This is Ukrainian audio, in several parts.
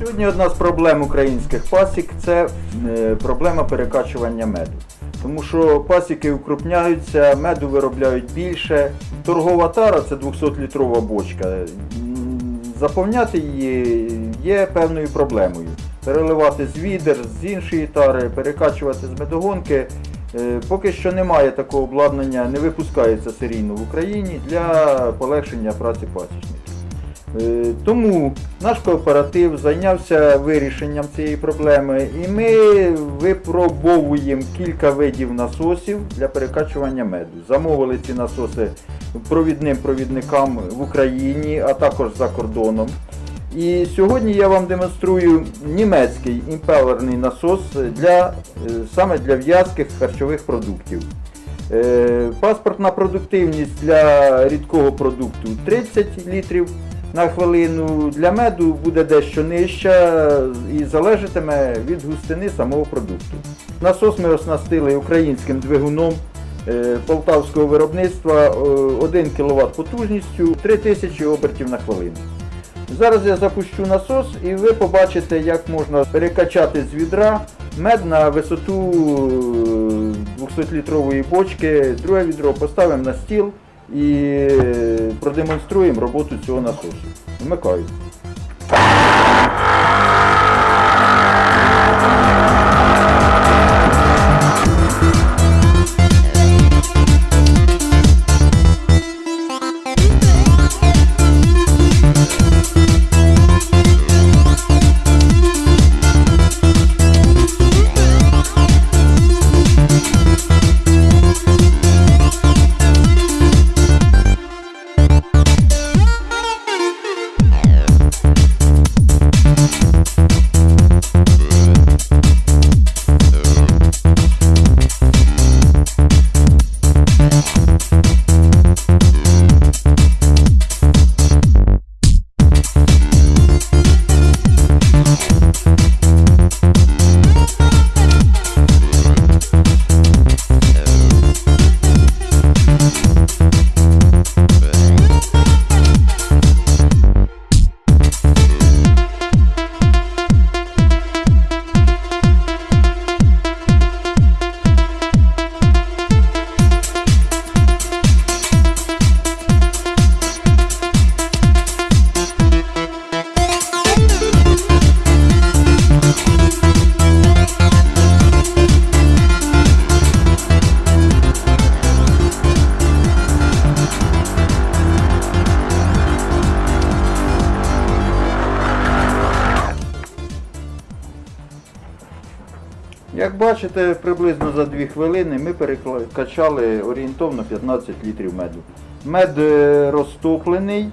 Сьогодні одна з проблем українських пасік це е, проблема перекачування меду. Тому що пасіки укрупняються, меду виробляють більше. Торгова тара це 200-літрова бочка. Заповняти її є певною проблемою. Переливати з відер, з іншої тари, перекачувати з медогонки. Е, Поки що немає такого обладнання, не випускається серійно в Україні для полегшення праці пасічників. Е, Тому наш кооператив зайнявся вирішенням цієї проблеми і ми випробовуємо кілька видів насосів для перекачування меду. Замовили ці насоси провідним провідникам в Україні, а також за кордоном. І сьогодні я вам демонструю німецький імпелерний насос для, е, саме для в'язких харчових продуктів. Е, Паспортна продуктивність для рідкого продукту 30 літрів на хвилину. Для меду буде дещо нижча і залежатиме від густини самого продукту. Насос ми оснастили українським двигуном е, полтавського виробництва е, 1 кВт потужністю 3000 обертів на хвилину. Зараз я запущу насос і ви побачите, як можна перекачати з відра мед на висоту 200-літрової бочки. Друге відро поставимо на стіл і е, продемонструємо роботу цього насосу. Вмикаю. Як бачите, приблизно за 2 хвилини ми перекачали орієнтовно 15 літрів меду. Мед е, розтоплений,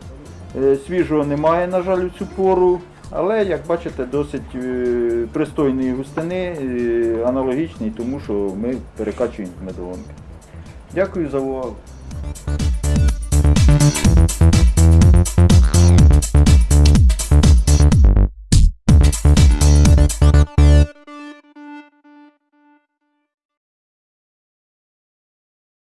е, свіжого немає, на жаль, у цю пору, але, як бачите, досить е, пристойної густини, аналогічний тому, що ми перекачуємо з. Дякую за увагу.